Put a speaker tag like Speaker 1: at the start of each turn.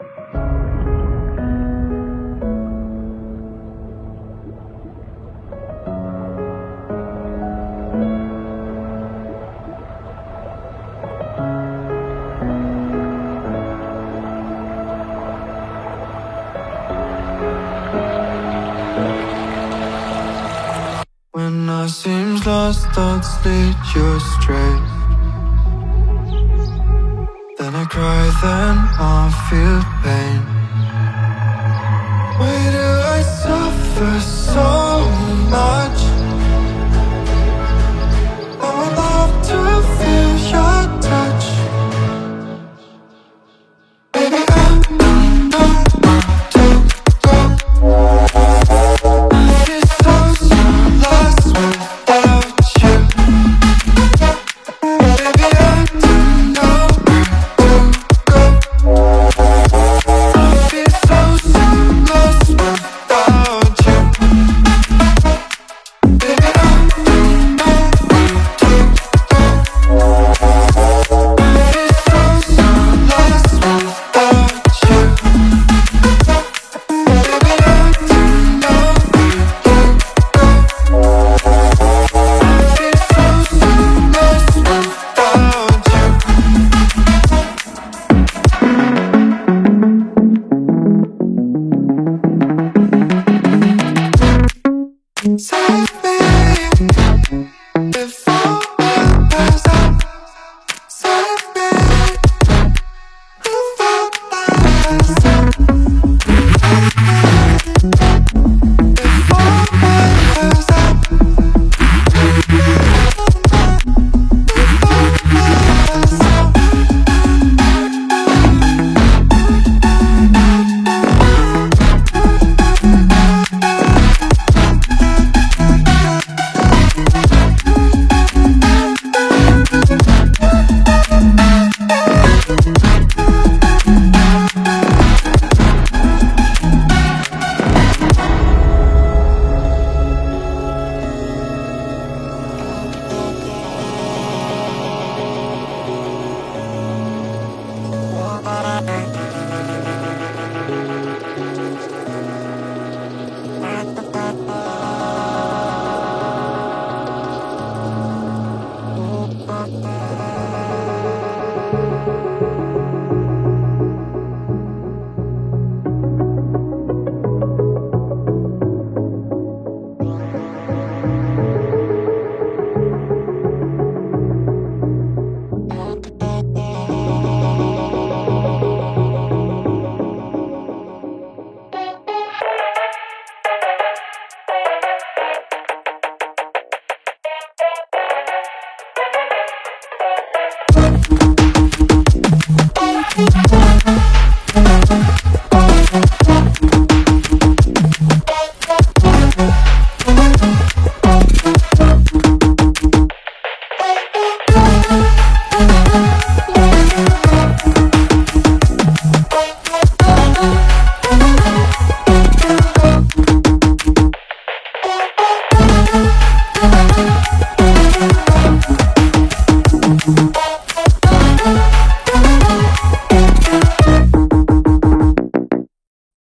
Speaker 1: When I seems lost, thoughts lead you astray. Cry, then I feel pain. Why do I suffer?